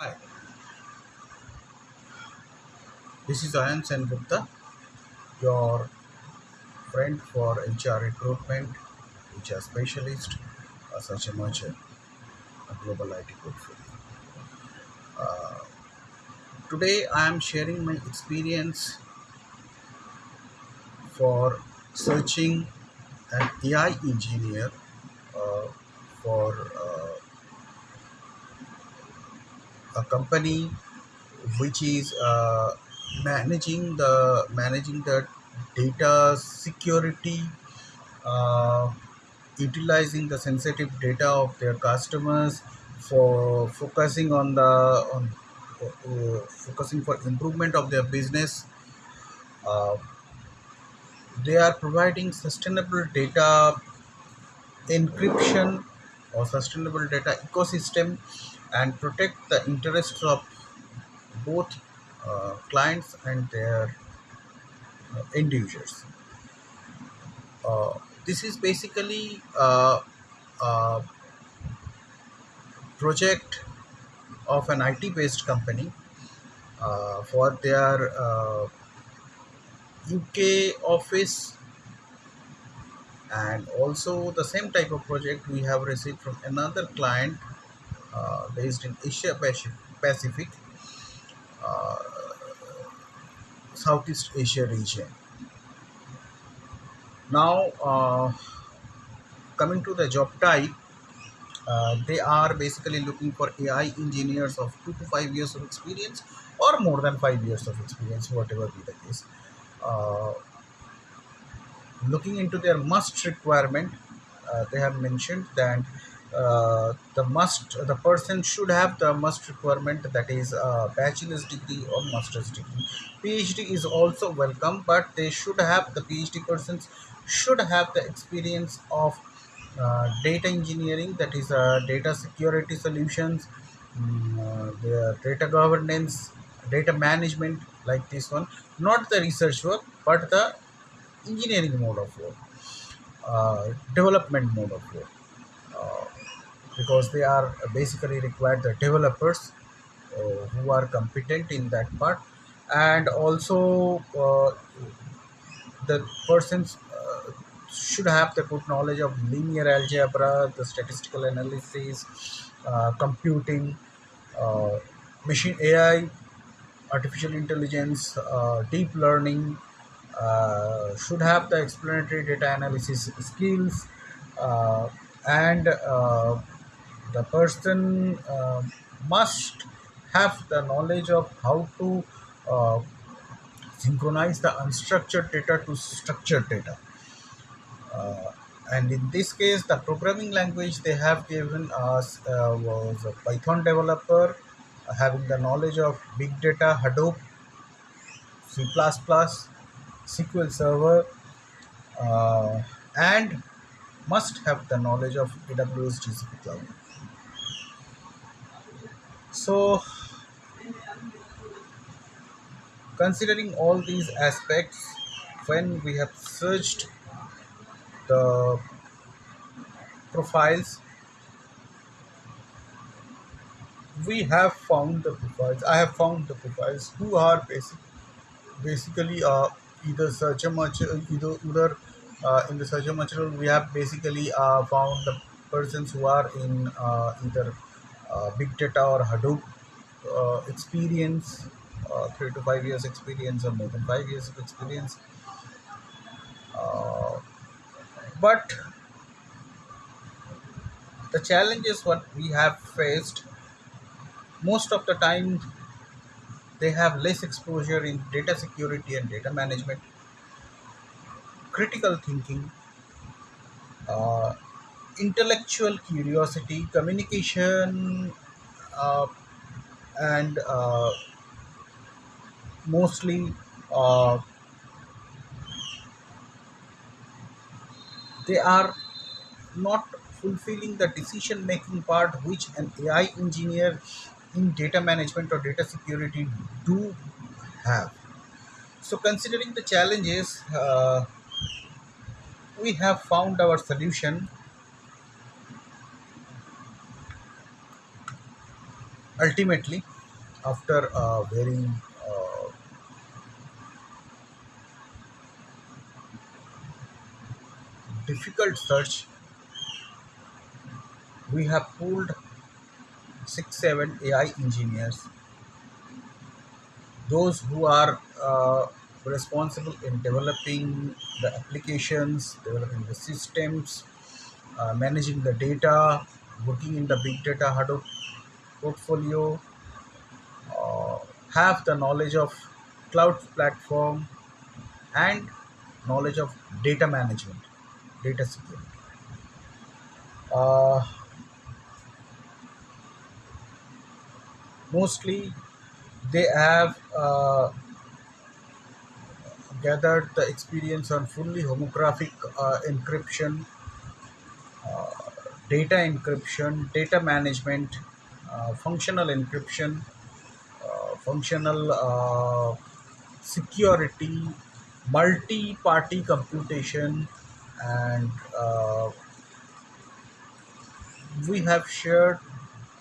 Hi, this is Ayan Sen Gupta, your friend for HR recruitment, HR specialist, uh, such a merchant, a global IT portfolio. Uh, today, I am sharing my experience for searching an AI engineer uh, for uh, a company which is uh, managing the managing the data security uh, utilizing the sensitive data of their customers for focusing on the on uh, focusing for improvement of their business. Uh, they are providing sustainable data encryption or sustainable data ecosystem and protect the interests of both uh, clients and their uh, end users. Uh, this is basically uh, a project of an IT based company uh, for their uh, UK office. And also the same type of project we have received from another client uh, based in Asia Pacific, uh, Southeast Asia region. Now, uh, coming to the job type, uh, they are basically looking for AI engineers of two to five years of experience or more than five years of experience, whatever be the case. Uh, looking into their must requirement, they have mentioned that uh, the must the person should have the must requirement that is a bachelor's degree or master's degree. PhD is also welcome, but they should have the PhD persons should have the experience of uh, data engineering that is uh, data security solutions mm, uh, data governance data management like this one not the research work but the engineering mode of work, uh, development mode of work, uh, because they are basically required the developers uh, who are competent in that part, and also uh, the persons uh, should have the good knowledge of linear algebra, the statistical analysis, uh, computing, uh, machine AI, artificial intelligence, deep learning, should have the explanatory data analysis skills, and the person uh, must have the knowledge of how to uh, synchronize the unstructured data to structured data. Uh, and in this case, the programming language they have given us uh, was a Python developer uh, having the knowledge of big data, Hadoop, C++, SQL Server, uh, and must have the knowledge of AWS GCP Cloud. So, considering all these aspects, when we have searched the profiles, we have found the profiles. I have found the profiles who are basic, basically uh, either search material, either either uh, in the search material we have basically uh, found the persons who are in uh, either uh, big data or Hadoop uh, experience, uh, three to five years experience or more than five years of experience. Uh, but the challenges what we have faced most of the time they have less exposure in data security and data management, critical thinking, uh, intellectual curiosity, communication, uh, and uh, mostly uh, they are not fulfilling the decision making part which an AI engineer in data management or data security do have. So, considering the challenges, uh, we have found our solution ultimately after a very uh, difficult search we have pulled six seven ai engineers. Those who are uh, responsible in developing the applications developing the systems uh, managing the data working in the big data hadoop portfolio uh, have the knowledge of cloud platform and knowledge of data management, data security. Uh, mostly, they have uh, gathered the experience on fully homomorphic uh, encryption, uh, data encryption, data management, functional encryption, uh, functional uh, security, multi-party computation, and uh, we have shared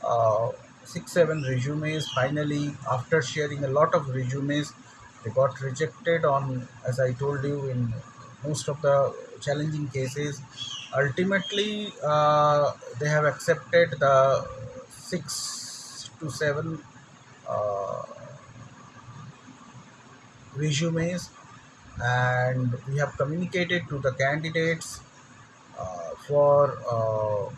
uh, six seven resumes. Finally, after sharing a lot of resumes, they got rejected on, as I told you, in most of the challenging cases. Ultimately, uh, they have accepted the six to seven uh, resumes and we have communicated to the candidates uh, for uh,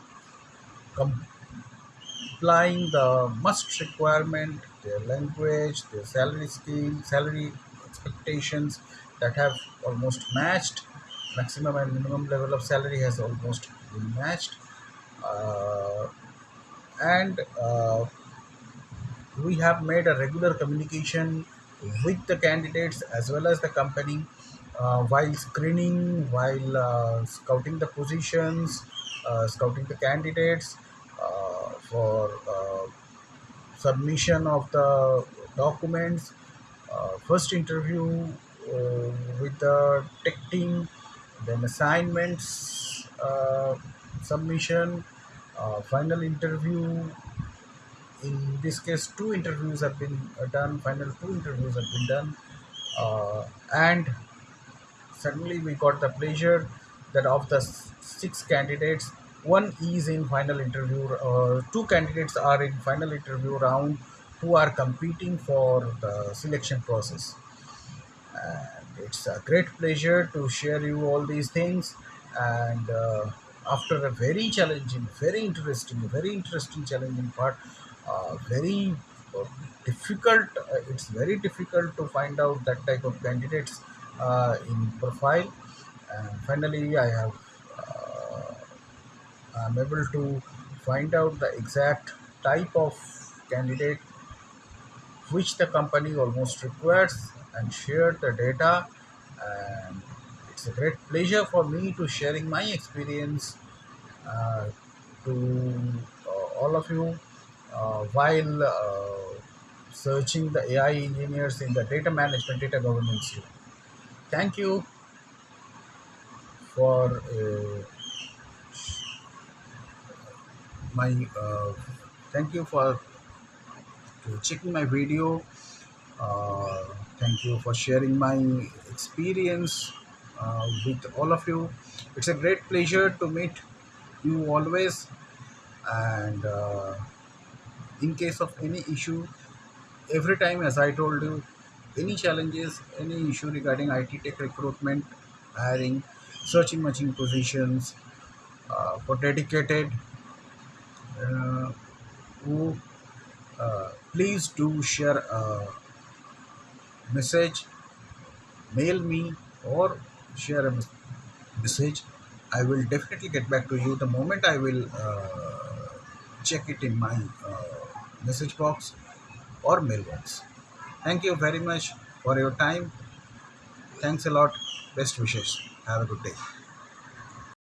complying the must requirement their language their salary scheme salary expectations that have almost matched maximum and minimum level of salary has almost been matched uh, and uh, we have made a regular communication with the candidates as well as the company uh, while screening, while uh, scouting the positions, uh, scouting the candidates uh, for uh, submission of the documents, uh, first interview with the tech team, then assignments submission, uh, final interview in this case two interviews have been uh, done. Final two interviews have been done. Uh, and suddenly we got the pleasure that of the six candidates one is in final interview uh, two candidates are in final interview round who are competing for the selection process. And it's a great pleasure to share you all these things. And uh, after a very challenging very interesting very interesting challenging part uh, very uh, difficult uh, it's very difficult to find out that type of candidates uh, in profile. And finally i have uh, i'm able to find out the exact type of candidate which the company almost requires and share the data and it's a great pleasure for me to sharing my experience uh, to uh, all of you uh, while uh, searching the AI engineers in the data management data governance team. Thank you for uh, my uh, thank you for checking my video thank you for sharing my experience uh, with all of you. It's a great pleasure to meet you always. And uh, in case of any issue, every time, as I told you, any challenges, any issue regarding IT tech recruitment, hiring, searching matching positions uh, for dedicated, uh, who uh, please do share a message mail me or share a message i will definitely get back to you the moment i will uh, check it in my uh, message box or mailbox. Thank you very much for your time. Thanks a lot. Best wishes. Have a good day